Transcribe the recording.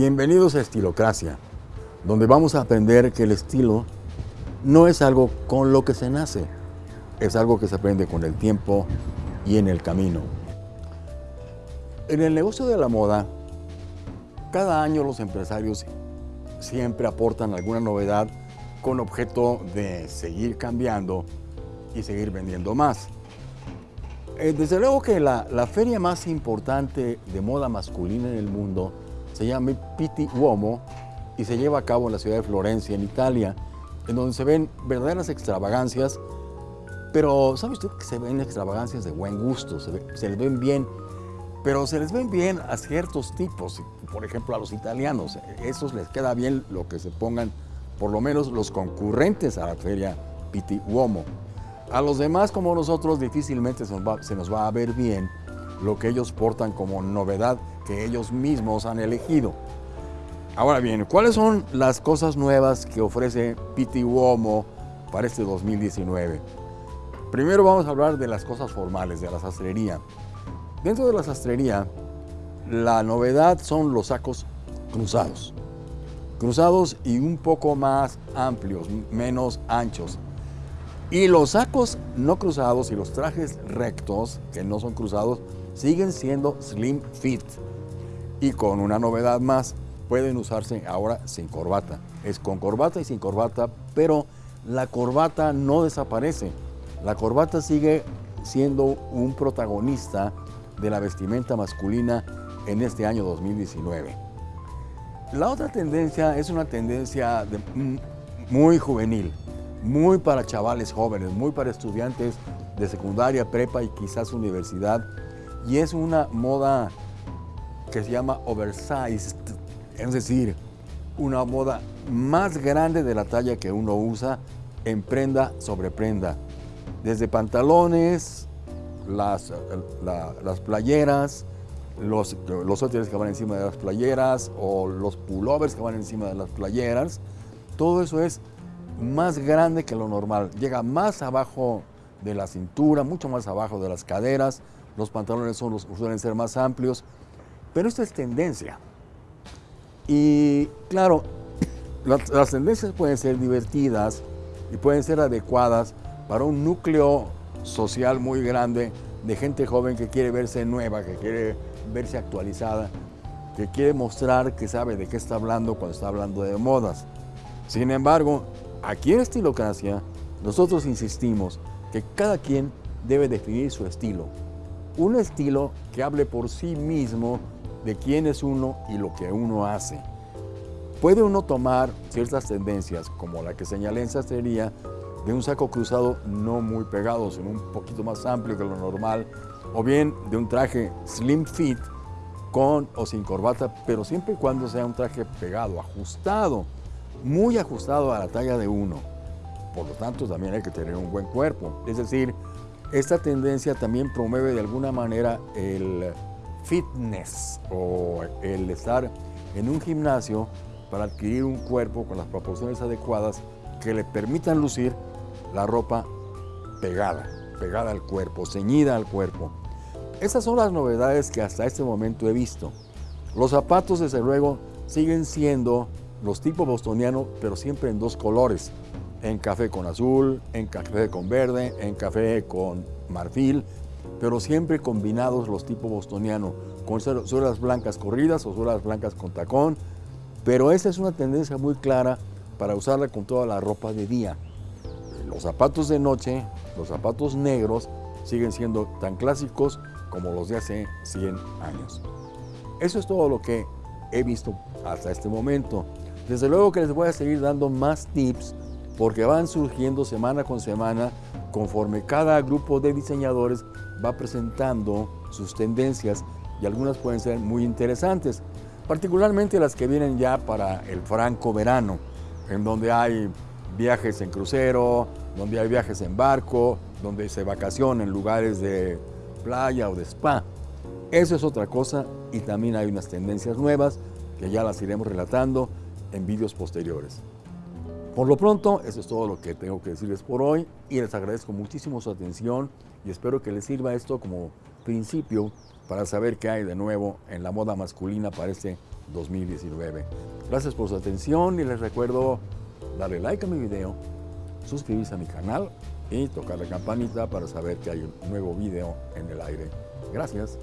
Bienvenidos a Estilocracia, donde vamos a aprender que el estilo no es algo con lo que se nace, es algo que se aprende con el tiempo y en el camino. En el negocio de la moda, cada año los empresarios siempre aportan alguna novedad con objeto de seguir cambiando y seguir vendiendo más. Eh, desde luego que la, la, feria más importante de moda masculina en el mundo se llama Pitti Uomo y se lleva a cabo en la ciudad de Florencia, en Italia, en donde se ven verdaderas extravagancias, pero ¿sabe usted que se ven extravagancias de buen gusto? Se, les ven bien, pero se les ven bien a ciertos tipos, por ejemplo a los italianos, esos les queda bien lo que se pongan, por lo menos los concurrentes a la feria Pitti Uomo. A los demás como nosotros difícilmente se nos va a ver bien lo que ellos portan como novedad ellos mismos han elegido. Ahora bien, ¿cuáles son las cosas nuevas que ofrece Pitti Uomo para este 2019? Primero vamos a hablar de las cosas formales, de la sastrería. Dentro de la sastrería, la novedad son los sacos cruzados. Cruzados y un poco más amplios, menos anchos. Y los sacos no cruzados y los trajes rectos, que no son cruzados, siguen siendo slim fit. Y con una novedad más, pueden usarse ahora sin corbata. Es con corbata y sin corbata, pero la corbata no desaparece. La corbata sigue siendo un protagonista de la vestimenta masculina en este año 2019. La otra tendencia es una tendencia de, muy juvenil muy para chavales jóvenes, muy para estudiantes de secundaria, prepa y quizás universidad. Y es una moda que se llama oversized, es decir, una moda más grande de la talla que uno usa en prenda sobre prenda. Desde pantalones, las, las playeras, los, los que van encima de las playeras o los pullovers que van encima de las playeras. Todo eso es más grande que lo normal. Llega más abajo de la cintura, mucho más abajo de las caderas. Los pantalones son, suelen ser más amplios. Pero esto es tendencia. Y claro, las, las tendencias pueden ser divertidas y pueden ser adecuadas para un núcleo social muy grande de gente joven que quiere verse nueva, que quiere verse actualizada, que quiere mostrar que sabe de qué está hablando cuando está hablando de modas. Sin embargo, Aquí en Estilocracia, nosotros insistimos que cada quien debe definir su estilo. Un estilo que hable por sí mismo de quién es uno y lo que uno hace. Puede uno tomar ciertas tendencias, como la que señalé en sastrería, de un saco cruzado no muy pegado, sino un poquito más amplio que lo normal, o bien de un traje slim fit, con o sin corbata, pero siempre y cuando sea un traje pegado, ajustado muy ajustado a la talla de uno. Por lo tanto, también hay que tener un buen cuerpo. Es decir, esta tendencia también promueve de alguna manera el fitness o el estar en un gimnasio para adquirir un cuerpo con las proporciones adecuadas que le permitan lucir la ropa pegada, pegada al cuerpo, ceñida al cuerpo. Estas son las novedades que hasta este momento he visto. Los zapatos, desde luego, siguen siendo los tipos bostonianos, pero siempre en dos colores, en café con azul, en café con verde, en café con marfil, pero siempre combinados los tipos bostonianos, con suelas blancas corridas o suelas blancas con tacón, pero esa es una tendencia muy clara para usarla con toda la ropa de día. Los zapatos de noche, los zapatos negros, siguen siendo tan clásicos como los de hace 100 años. Eso es todo lo que he visto hasta este momento. Desde luego que les voy a seguir dando más tips porque van surgiendo semana con semana conforme cada grupo de diseñadores va presentando sus tendencias y algunas pueden ser muy interesantes, particularmente las que vienen ya para el franco verano, en donde hay viajes en crucero, donde hay viajes en barco, donde se vacaciona en lugares de playa o de spa. Eso es otra cosa y también hay unas tendencias nuevas que ya las iremos relatando en vídeos posteriores. Por lo pronto, eso es todo lo que tengo que decirles por hoy y les agradezco muchísimo su atención y espero que les sirva esto como principio para saber qué hay de nuevo en la moda masculina para este 2019. Gracias por su atención y les recuerdo darle like a mi video, suscribirse a mi canal y tocar la campanita para saber que hay un nuevo video en el aire. Gracias.